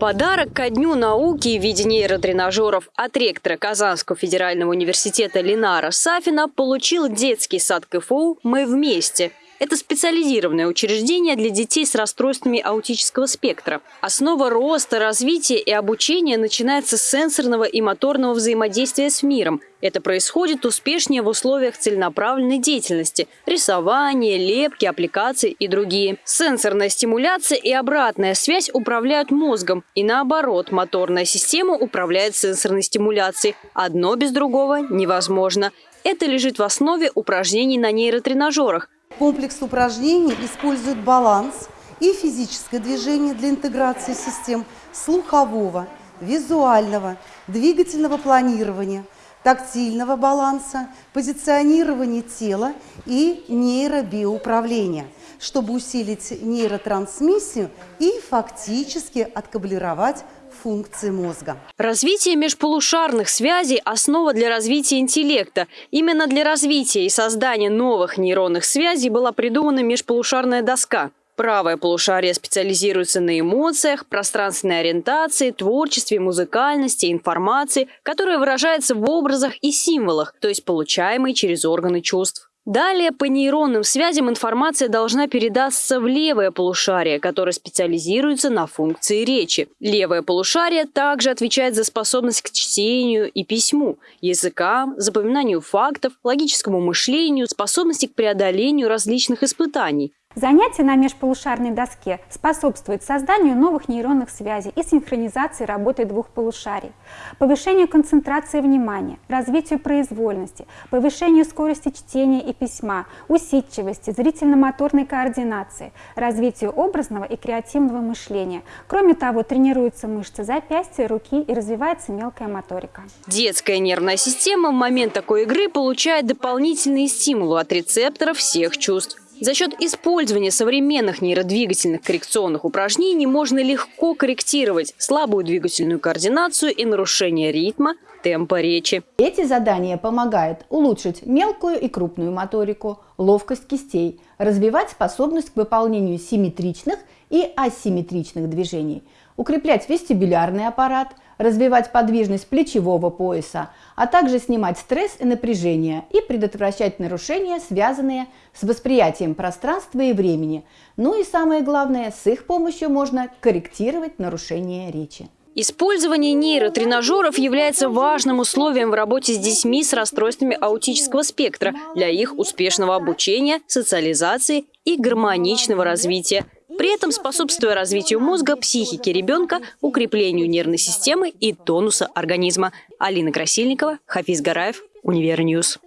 Подарок ко Дню науки в виде нейротренажеров от ректора Казанского федерального университета Ленара Сафина получил детский сад КФУ «Мы вместе». Это специализированное учреждение для детей с расстройствами аутического спектра. Основа роста, развития и обучения начинается с сенсорного и моторного взаимодействия с миром. Это происходит успешнее в условиях целенаправленной деятельности – рисования, лепки, аппликации и другие. Сенсорная стимуляция и обратная связь управляют мозгом. И наоборот, моторная система управляет сенсорной стимуляцией. Одно без другого невозможно. Это лежит в основе упражнений на нейротренажерах – Комплекс упражнений использует баланс и физическое движение для интеграции систем слухового, визуального, двигательного планирования, тактильного баланса, позиционирования тела и нейробиоуправления, чтобы усилить нейротрансмиссию и фактически откаблировать функции мозга. Развитие межполушарных связей – основа для развития интеллекта. Именно для развития и создания новых нейронных связей была придумана межполушарная доска. Правое полушарие специализируется на эмоциях, пространственной ориентации, творчестве, музыкальности, информации, которая выражается в образах и символах, то есть получаемой через органы чувств. Далее по нейронным связям информация должна передаться в левое полушарие, которое специализируется на функции речи. Левое полушарие также отвечает за способность к чтению и письму, языкам, запоминанию фактов, логическому мышлению, способности к преодолению различных испытаний. Занятие на межполушарной доске способствует созданию новых нейронных связей и синхронизации работы двух полушарий, повышению концентрации внимания, развитию произвольности, повышению скорости чтения и письма, усидчивости, зрительно-моторной координации, развитию образного и креативного мышления. Кроме того, тренируются мышцы запястья, руки и развивается мелкая моторика. Детская нервная система в момент такой игры получает дополнительные стимулы от рецепторов всех чувств. За счет использования современных нейродвигательных коррекционных упражнений можно легко корректировать слабую двигательную координацию и нарушение ритма, темпа речи. Эти задания помогают улучшить мелкую и крупную моторику, ловкость кистей, развивать способность к выполнению симметричных и асимметричных движений, укреплять вестибулярный аппарат, развивать подвижность плечевого пояса, а также снимать стресс и напряжение и предотвращать нарушения, связанные с восприятием пространства и времени. Ну и самое главное, с их помощью можно корректировать нарушения речи. Использование нейротренажеров является важным условием в работе с детьми с расстройствами аутического спектра для их успешного обучения, социализации и гармоничного развития – при этом способствуя развитию мозга, психики ребенка, укреплению нервной системы и тонуса организма. Алина Красильникова, Хафиз Гараев, Univer News.